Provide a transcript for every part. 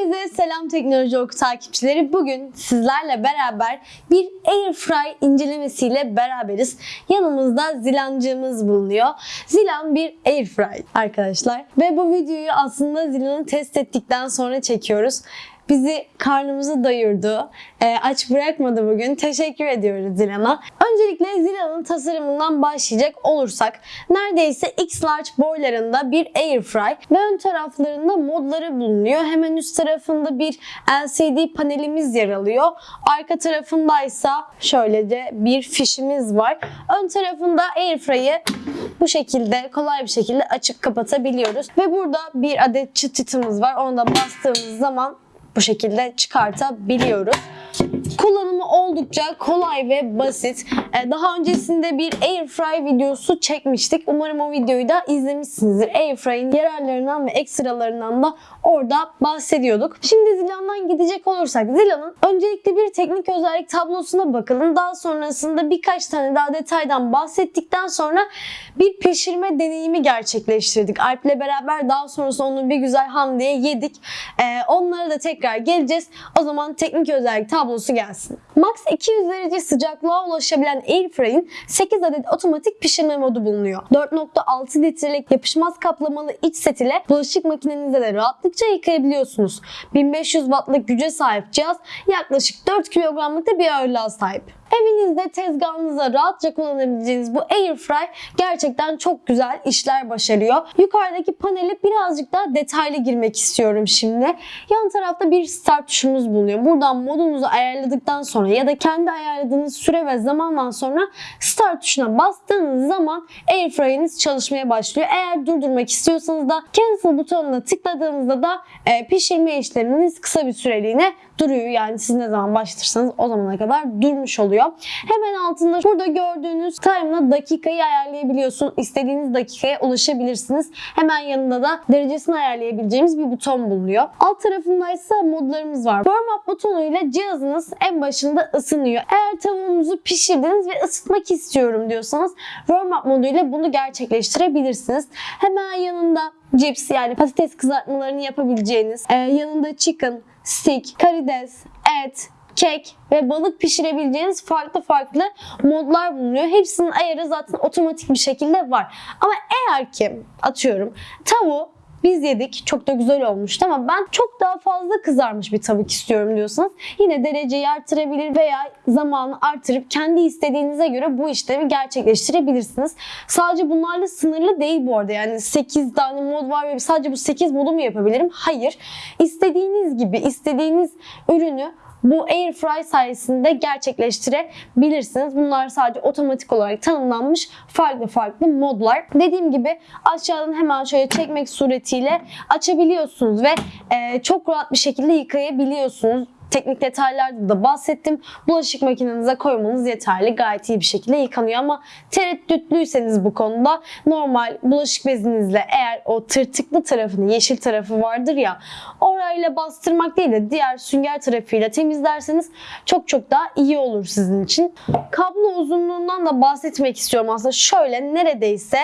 Herkese selam teknoloji oku takipçileri. Bugün sizlerle beraber bir Airfry incelemesiyle beraberiz. Yanımızda Zilancığımız bulunuyor. Zilan bir Airfry arkadaşlar. Ve bu videoyu aslında Zilan'ı test ettikten sonra çekiyoruz. Bizi karnımızı doyurdu. Ee, aç bırakmadı bugün. Teşekkür ediyoruz Zilan'a. Öncelikle Zilan'ın tasarımından başlayacak olursak neredeyse X large boylarında bir airfry ve ön taraflarında modları bulunuyor. Hemen üst tarafında bir LCD panelimiz yer alıyor. Arka tarafındaysa şöylece bir fişimiz var. Ön tarafında airfry'ı bu şekilde kolay bir şekilde açıp kapatabiliyoruz. Ve burada bir adet çıt çıtımız var. Onu da bastığımız zaman bu şekilde çıkartabiliyoruz. Kullanımı oldukça kolay ve basit. Ee, Daha öncesinde bir Airfry videosu çekmiştik. Umarım o videoyu da izlemişsinizdir. Airfry'in yararlarından ve ekstralarından da orada bahsediyorduk. Şimdi Zilan'dan gidecek olursak Zilan'ın öncelikle bir teknik özellik tablosuna bakalım. Daha sonrasında birkaç tane daha detaydan bahsettikten sonra bir pişirme deneyimi gerçekleştirdik. Alp'le beraber daha sonrasında onu bir güzel ham diye yedik. Ee, onlara da tekrar geleceğiz. O zaman teknik özellik tablosu gelsin. Max 200 derece sıcaklığa ulaşabilen Airfry'in 8 adet otomatik pişirme modu bulunuyor. 4.6 litrelik yapışmaz kaplamalı iç set ile bulaşık makinenizde de rahatlıkça yıkayabiliyorsunuz. 1500 wattlık güce sahip cihaz yaklaşık 4 kilogramlık da bir ağırlığa sahip. Evinizde tezgahınıza rahatça kullanabileceğiniz bu Airfry gerçekten çok güzel işler başarıyor. Yukarıdaki panele birazcık daha detaylı girmek istiyorum şimdi. Yan tarafta bir start tuşumuz bulunuyor. Buradan modunuzu ayarladıktan sonra ya da kendi ayarladığınız süre ve zamandan sonra start tuşuna bastığınız zaman Airfry'iniz çalışmaya başlıyor. Eğer durdurmak istiyorsanız da cancel butonuna tıkladığınızda da e, pişirme işleminiz kısa bir süreliğine duruyor. Yani siz ne zaman başlatırsanız o zamana kadar durmuş oluyor. Hemen altında burada gördüğünüz time'la dakikayı ayarlayabiliyorsun. İstediğiniz dakikaya ulaşabilirsiniz. Hemen yanında da derecesini ayarlayabileceğimiz bir buton bulunuyor. Alt tarafında ise modlarımız var. Warm up butonuyla cihazınız en başında ısınıyor. Eğer tavuğunuzu pişirdiniz ve ısıtmak istiyorum diyorsanız warm up moduyla bunu gerçekleştirebilirsiniz. Hemen yanında cips yani patates kızartmalarını yapabileceğiniz, e, yanında chicken, stick, karides, et, kek ve balık pişirebileceğiniz farklı farklı modlar bulunuyor. Hepsinin ayarı zaten otomatik bir şekilde var. Ama eğer ki atıyorum tavuğu biz yedik. Çok da güzel olmuştu ama ben çok daha fazla kızarmış bir tavuk istiyorum diyorsanız yine dereceyi artırabilir veya zamanı artırıp kendi istediğinize göre bu işlemi gerçekleştirebilirsiniz. Sadece bunlarla sınırlı değil bu arada. Yani 8 tane mod var ve sadece bu 8 modu mu yapabilirim? Hayır. İstediğiniz gibi istediğiniz ürünü bu Airfry sayesinde gerçekleştirebilirsiniz. Bunlar sadece otomatik olarak tanımlanmış farklı farklı modlar. Dediğim gibi aşağıdan hemen şöyle çekmek suretiyle açabiliyorsunuz ve e, çok rahat bir şekilde yıkayabiliyorsunuz. Teknik detaylarda da bahsettim. Bulaşık makinenize koymanız yeterli. Gayet iyi bir şekilde yıkanıyor ama tereddütlüyseniz bu konuda normal bulaşık bezinizle eğer o tırtıklı tarafını, yeşil tarafı vardır ya orayla bastırmak değil de diğer sünger tarafıyla temizlerseniz çok çok daha iyi olur sizin için. Kablo uzunluğundan da bahsetmek istiyorum aslında. Şöyle neredeyse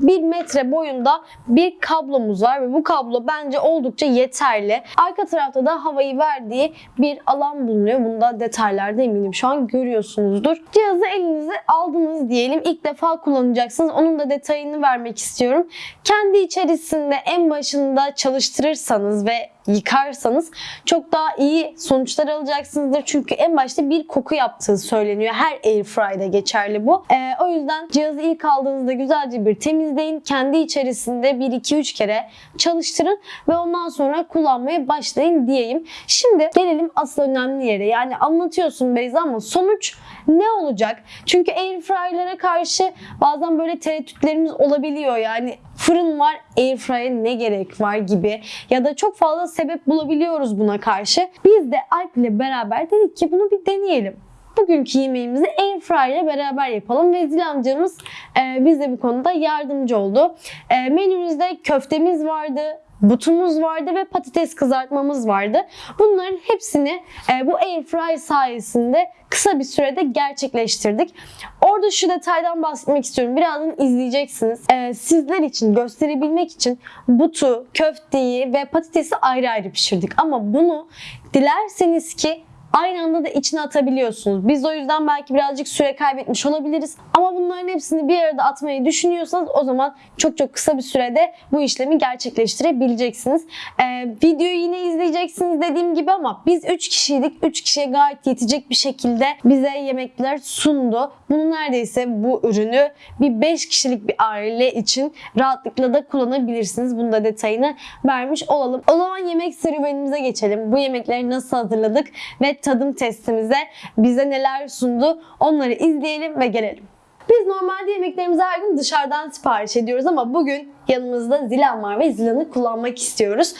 1 metre boyunda bir kablomuz var ve bu kablo bence oldukça yeterli. Arka tarafta da havayı verdiği bir alan bulunuyor. Bunda detaylarda eminim şu an görüyorsunuzdur. Cihazı elinize aldınız diyelim. İlk defa kullanacaksınız. Onun da detayını vermek istiyorum. Kendi içerisinde en başında çalıştırırsanız ve yıkarsanız çok daha iyi sonuçlar alacaksınızdır. Çünkü en başta bir koku yaptığı söyleniyor. Her airfry'de geçerli bu. Ee, o yüzden cihazı ilk aldığınızda güzelce bir temizleyin. Kendi içerisinde 1-2-3 kere çalıştırın ve ondan sonra kullanmaya başlayın diyeyim. Şimdi gelelim asıl önemli yere. Yani anlatıyorsun Beyza ama sonuç ne olacak? Çünkü airfry'lere karşı bazen böyle tereddütlerimiz olabiliyor. Yani fırın var, airfry'e ne gerek var gibi ya da çok fazla sebep bulabiliyoruz buna karşı. Biz de Alp ile beraber dedik ki bunu bir deneyelim. Bugünkü yemeğimizi Airfryer ile beraber yapalım ve Zil amcamız e, bize bu konuda yardımcı oldu. E, menümüzde köftemiz vardı, butumuz vardı ve patates kızartmamız vardı. Bunların hepsini e, bu air fry sayesinde kısa bir sürede gerçekleştirdik. Orada şu detaydan bahsetmek istiyorum. Birazdan izleyeceksiniz. E, sizler için gösterebilmek için butu, köfteyi ve patatesi ayrı ayrı pişirdik. Ama bunu dilerseniz ki aynı anda da içine atabiliyorsunuz. Biz o yüzden belki birazcık süre kaybetmiş olabiliriz. Ama bunların hepsini bir arada atmayı düşünüyorsanız o zaman çok çok kısa bir sürede bu işlemi gerçekleştirebileceksiniz. Ee, videoyu yine izleyeceksiniz dediğim gibi ama biz 3 kişiydik. 3 kişiye gayet yetecek bir şekilde bize yemekler sundu. Bunu neredeyse bu ürünü bir 5 kişilik bir aile için rahatlıkla da kullanabilirsiniz. Bunu da detayını vermiş olalım. O zaman yemek serüvenimize geçelim. Bu yemekleri nasıl hazırladık ve tadım testimize bize neler sundu onları izleyelim ve gelelim. Biz normalde yemeklerimizi her gün dışarıdan sipariş ediyoruz ama bugün yanımızda zilan var ve zilanı kullanmak istiyoruz.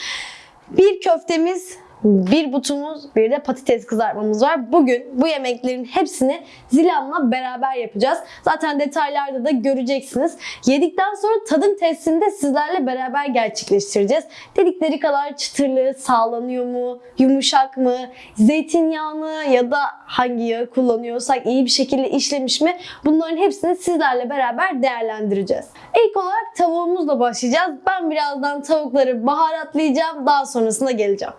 Bir köftemiz, bir butumuz, bir de patates kızartmamız var. Bugün bu yemeklerin hepsini Zilan'la beraber yapacağız. Zaten detaylarda da göreceksiniz. Yedikten sonra tadım testini de sizlerle beraber gerçekleştireceğiz. Dedikleri kadar çıtırlığı sağlanıyor mu, yumuşak mı, zeytinyağını ya da hangi yağı kullanıyorsak iyi bir şekilde işlemiş mi? Bunların hepsini sizlerle beraber değerlendireceğiz. İlk olarak tavuğumuzla başlayacağız. Ben birazdan tavukları baharatlayacağım. Daha sonrasında geleceğim.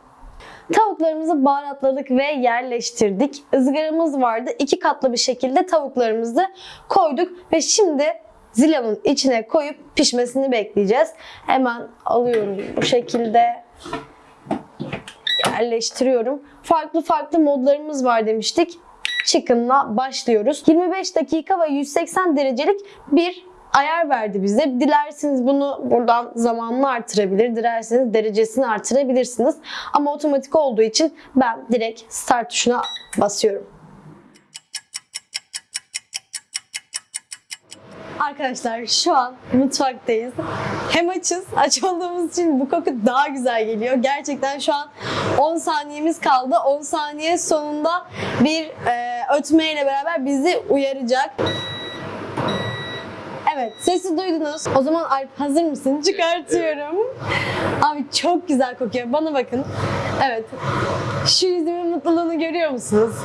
Tavuklarımızı baharatladık ve yerleştirdik. Izgaramız vardı. İki katlı bir şekilde tavuklarımızı koyduk ve şimdi zilanın içine koyup pişmesini bekleyeceğiz. Hemen alıyorum bu şekilde yerleştiriyorum. Farklı farklı modlarımız var demiştik. Chicken'la başlıyoruz. 25 dakika ve 180 derecelik bir ayar verdi bize. Dilerseniz bunu buradan zamanını artırabilir, dilerseniz derecesini artırabilirsiniz. Ama otomatik olduğu için ben direkt start tuşuna basıyorum. Arkadaşlar şu an mutfaktayız. Hem açız, aç olduğumuz için bu koku daha güzel geliyor. Gerçekten şu an 10 saniyemiz kaldı. 10 saniye sonunda bir e, ötmeyle beraber bizi uyaracak. Evet, sesi duydunuz. O zaman Alp hazır mısın? Çıkartıyorum. Abi çok güzel kokuyor. Bana bakın. Evet. Şu yüzümün mutluluğunu görüyor musunuz?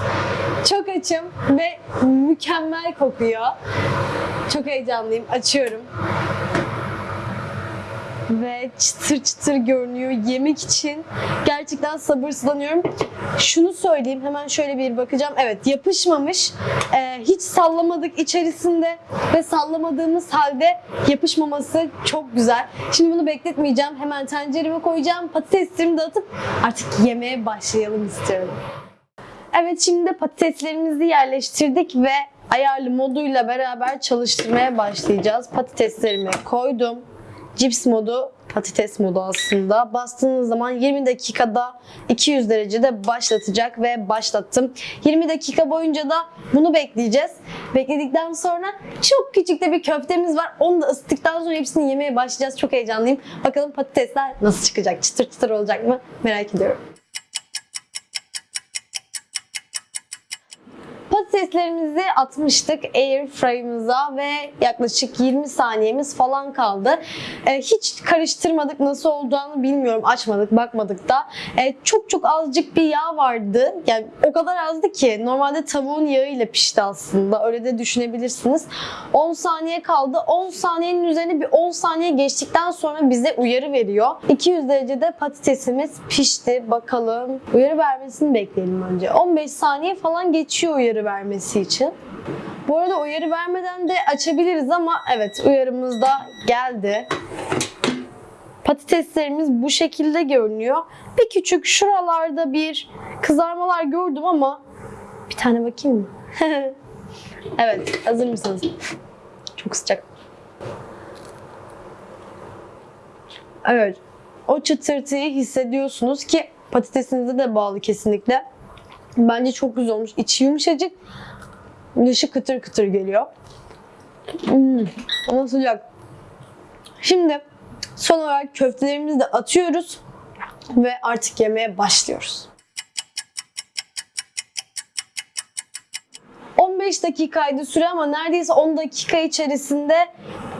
Çok açım ve mükemmel kokuyor. Çok heyecanlıyım. Açıyorum. Ve çıtır çıtır görünüyor. Yemek için gerçekten sabırsızlanıyorum. Şunu söyleyeyim. Hemen şöyle bir bakacağım. Evet yapışmamış. Ee, hiç sallamadık içerisinde ve sallamadığımız halde yapışmaması çok güzel. Şimdi bunu bekletmeyeceğim. Hemen tencereme koyacağım. Patateslerimi de atıp artık yemeğe başlayalım istiyorum. Evet şimdi de patateslerimizi yerleştirdik ve ayarlı moduyla beraber çalıştırmaya başlayacağız. Patateslerimi koydum. Cips modu patates modu aslında. Bastığınız zaman 20 dakikada 200 derecede başlatacak ve başlattım. 20 dakika boyunca da bunu bekleyeceğiz. Bekledikten sonra çok küçük de bir köftemiz var. Onu da ısıttıktan sonra hepsini yemeye başlayacağız. Çok heyecanlıyım. Bakalım patatesler nasıl çıkacak? Çıtır çıtır olacak mı? Merak ediyorum. Patateslerimizi atmıştık air fry'ımıza ve yaklaşık 20 saniyemiz falan kaldı. Ee, hiç karıştırmadık nasıl olacağını bilmiyorum. Açmadık, bakmadık da. Ee, çok çok azıcık bir yağ vardı. Yani o kadar azdı ki normalde tavuğun yağıyla pişti aslında. Öyle de düşünebilirsiniz. 10 saniye kaldı. 10 saniyenin üzerine bir 10 saniye geçtikten sonra bize uyarı veriyor. 200 derecede patatesimiz pişti. Bakalım. Uyarı vermesini bekleyelim önce. 15 saniye falan geçiyor uyarı vermesi için. Bu arada uyarı vermeden de açabiliriz ama evet uyarımız da geldi. Patateslerimiz bu şekilde görünüyor. Bir küçük şuralarda bir kızarmalar gördüm ama bir tane bakayım mı? evet, hazır mısınız? Çok sıcak. Evet. O çıtırtıyı hissediyorsunuz ki patatesinize de bağlı kesinlikle. Bence çok güzel olmuş. İçi yumuşacık. Dışı kıtır kıtır geliyor. Hmm, ama sıcak. Şimdi son olarak köftelerimizi de atıyoruz ve artık yemeye başlıyoruz. 15 dakikaydı süre ama neredeyse 10 dakika içerisinde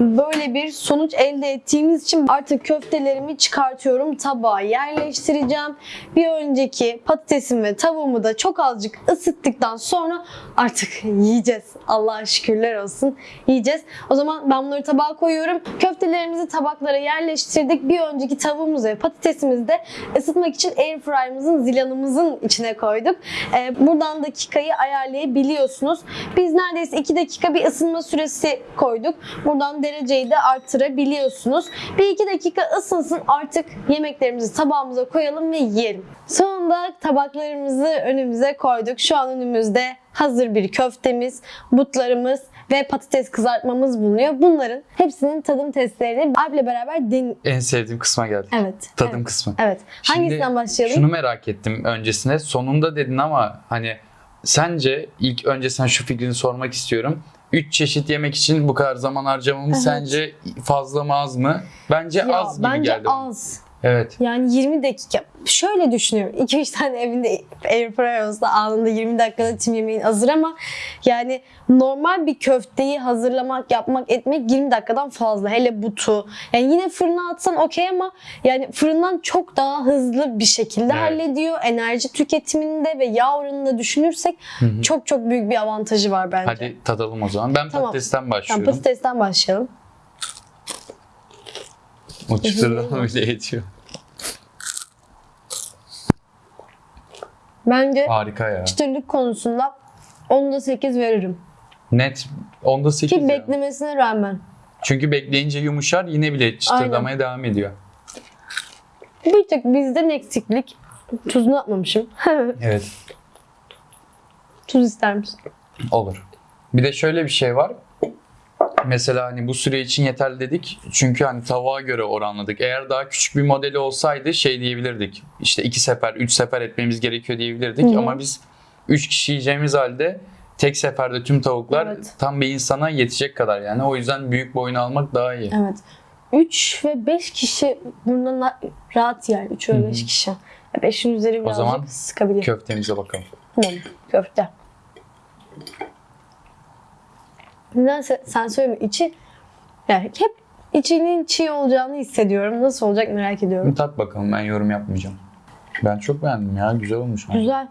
böyle bir sonuç elde ettiğimiz için artık köftelerimi çıkartıyorum. Tabağa yerleştireceğim. Bir önceki patatesimi ve tavuğumu da çok azıcık ısıttıktan sonra artık yiyeceğiz. Allah'a şükürler olsun. Yiyeceğiz. O zaman ben bunları tabağa koyuyorum. Köftelerimizi tabaklara yerleştirdik. Bir önceki tavuğumuzu ve patatesimizi de ısıtmak için airfryer'ımızın zilanımızın içine koyduk. Ee, buradan dakikayı ayarlayabiliyorsunuz. Biz neredeyse 2 dakika bir ısınma süresi koyduk. Buradan dereceyi de arttırabiliyorsunuz. Bir iki dakika ısınsın artık yemeklerimizi tabağımıza koyalım ve yiyelim. Sonunda tabaklarımızı önümüze koyduk. Şu an önümüzde hazır bir köftemiz, butlarımız ve patates kızartmamız bulunuyor. Bunların hepsinin tadım testlerini Alp'le beraber den... En sevdiğim kısma geldik. Evet. Tadım evet. kısmı. Evet. Şimdi Hangisinden başlayalım? Şunu merak ettim öncesine. Sonunda dedin ama hani sence ilk önce sen şu fikrini sormak istiyorum. Üç çeşit yemek için bu kadar zaman harcamamız Evet. sence fazla mı az mı? Bence Ya, az gibi bence geldi. bana. az. Evet. Yani 20 dakika. Şöyle düşünüyorum. 2-3 tane evinde airfryer olsa anında 20 dakikada tüm yemeğin hazır ama yani normal bir köfteyi hazırlamak, yapmak, etmek 20 dakikadan fazla. Hele butu. Yani yine fırına atsan okey ama yani fırından çok daha hızlı bir şekilde Evet. hallediyor. Enerji tüketiminde ve yağ oranında düşünürsek Hı hı. çok çok büyük bir avantajı var bence. Hadi tadalım o zaman. Ben Tamam. patatesten Tamam, başlıyorum. patatesten başlayalım. O çıtırdan bile yetiyor. Bence Harika ya. çıtırlık konusunda 10'da 8 veririm. Net. Onda 8 Ki ya. beklemesine rağmen. Çünkü bekleyince yumuşar yine bile çıtırdamaya devam ediyor. Bir tek bizden eksiklik. Tuzunu atmamışım. Evet. Tuz ister misin? Olur. Bir de şöyle bir şey var. Mesela hani bu süre için yeterli dedik. Çünkü hani tavuğa göre oranladık. Eğer daha küçük bir modeli olsaydı şey diyebilirdik. İşte iki sefer, üç sefer etmemiz gerekiyor diyebilirdik. Hı hı. Ama biz üç kişi yiyeceğimiz halde tek seferde tüm tavuklar Evet. tam bir insana yetecek kadar yani. O yüzden büyük boyunu almak daha iyi. Evet. 3 ve 5 kişi bundan rahat yer. 3 Hı ve hı. 5 kişi. 5'in üzeri birazcık zaman sıkabilir. Köftemize bakalım. Tamam. Köfte. Nedense sen söyleme içi yani hep içinin çiğ olacağını hissediyorum. Nasıl olacak merak ediyorum. Bir tat bakalım ben yorum yapmayacağım. Ben çok beğendim ya güzel olmuş. Güzel.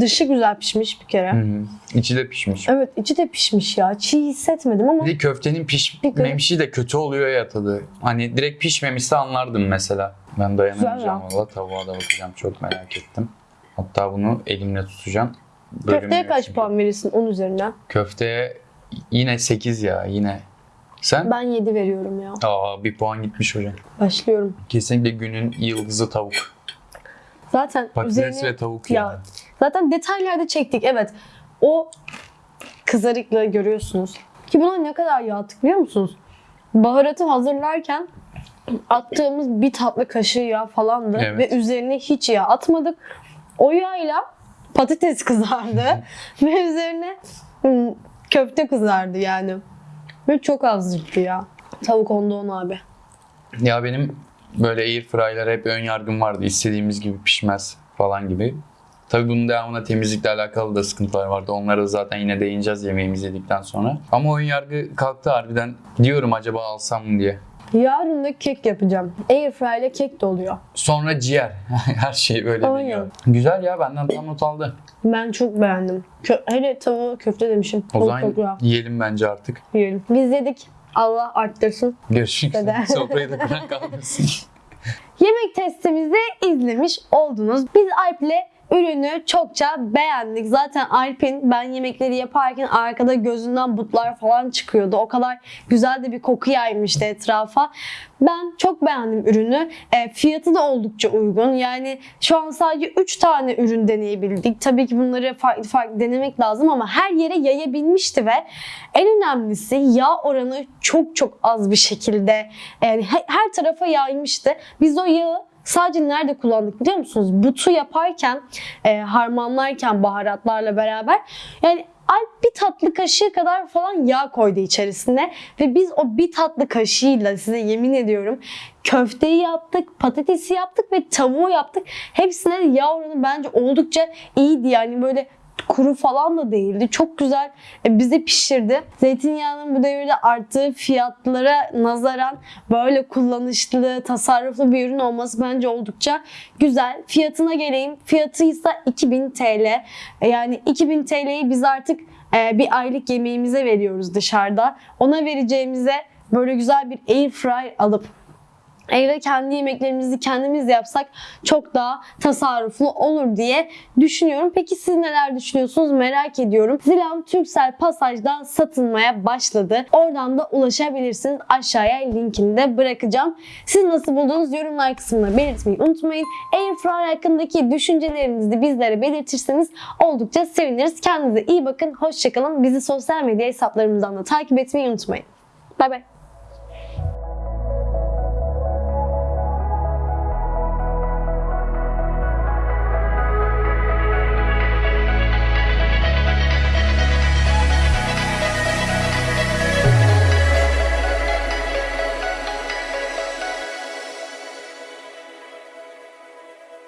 Dışı güzel pişmiş bir kere. Hı hı. İçi de pişmiş. Evet içi de pişmiş ya. Çiğ hissetmedim ama Bir de köftenin pişmemişi de kötü oluyor ya tadı. Hani direkt pişmemişse anlardım mesela. Ben dayanamayacağım valla tavuğa da bakacağım çok merak ettim. Hatta bunu elimle tutacağım. Bölünmüyor köfteye kaç puan verirsin 10 üzerinden? Köfteye yine 8 ya yine. Sen? Ben 7 veriyorum ya. Aa bir puan gitmiş hocam. Başlıyorum. Kesinlikle günün yıldızı tavuk. Zaten Patates üzerine ve tavuk Ya, yani. zaten detaylarda çektik evet. O kızarıklığı görüyorsunuz. Ki buna ne kadar yağ attık biliyor musunuz? Baharatı hazırlarken attığımız bir tatlı kaşığı yağ falandı Evet. ve üzerine hiç yağ atmadık. O yağla patates kızardı ve üzerine hmm, köfte kızardı yani. Ve çok azlıktı ya. Tavuk onda on abi. Ya benim böyle air fry'lara hep ön yargım vardı. İstediğimiz gibi pişmez falan gibi. Tabii bunun devamında temizlikle alakalı da sıkıntılar vardı. Onlara da zaten yine değineceğiz yemeğimizi yedikten sonra. Ama ön yargı kalktı harbiden. Diyorum acaba alsam mı diye. Yarın da kek yapacağım. Airfryer ile kek de oluyor. Sonra ciğer. Her şey böyle Aynen. Güzel ya benden tam not aldı. Ben çok beğendim. Kö- hele tavuğu köfte demişim. O Tavuk çok güzel. zaman yiyelim bence artık. Yiyelim. Biz yedik. Allah arttırsın. Görüşürüz. Dede. Sofrayı da kuran kalmasın. Yemek testimizi izlemiş oldunuz. Biz Alp'le ürünü çokça beğendik. Zaten Alp'in ben yemekleri yaparken arkada gözünden butlar falan çıkıyordu. O kadar güzel de bir koku yaymıştı etrafa. Ben çok beğendim ürünü. E, fiyatı da oldukça uygun. Yani şu an sadece 3 tane ürün deneyebildik. Tabii ki bunları farklı farklı denemek lazım ama her yere yayabilmişti ve en önemlisi yağ oranı çok çok az bir şekilde yani he- her tarafa yaymıştı. Biz o yağı sadece nerede kullandık biliyor musunuz? Butu yaparken, e, harmanlarken baharatlarla beraber yani Alp bir tatlı kaşığı kadar falan yağ koydu içerisine ve biz o bir tatlı kaşığıyla size yemin ediyorum köfteyi yaptık, patatesi yaptık ve tavuğu yaptık. Hepsine yağ oranı bence oldukça iyiydi yani böyle kuru falan da değildi. Çok güzel e, bize pişirdi. Zeytinyağının bu devirde arttığı fiyatlara nazaran böyle kullanışlı, tasarruflu bir ürün olması bence oldukça güzel. Fiyatına geleyim. Fiyatı ise 2000 TL. E, Yani 2000 TL'yi biz artık e, bir aylık yemeğimize veriyoruz dışarıda. Ona vereceğimize böyle güzel bir air fry alıp evde kendi yemeklerimizi kendimiz yapsak çok daha tasarruflu olur diye düşünüyorum. Peki siz neler düşünüyorsunuz merak ediyorum. Zilam Turkcell Pasaj'da satılmaya başladı. Oradan da ulaşabilirsiniz. Aşağıya linkini de bırakacağım. Siz nasıl buldunuz yorumlar kısmına belirtmeyi unutmayın. Airfryer hakkındaki düşüncelerinizi bizlere belirtirseniz oldukça seviniriz. Kendinize iyi bakın. Hoşçakalın. Bizi sosyal medya hesaplarımızdan da takip etmeyi unutmayın. Bay bay.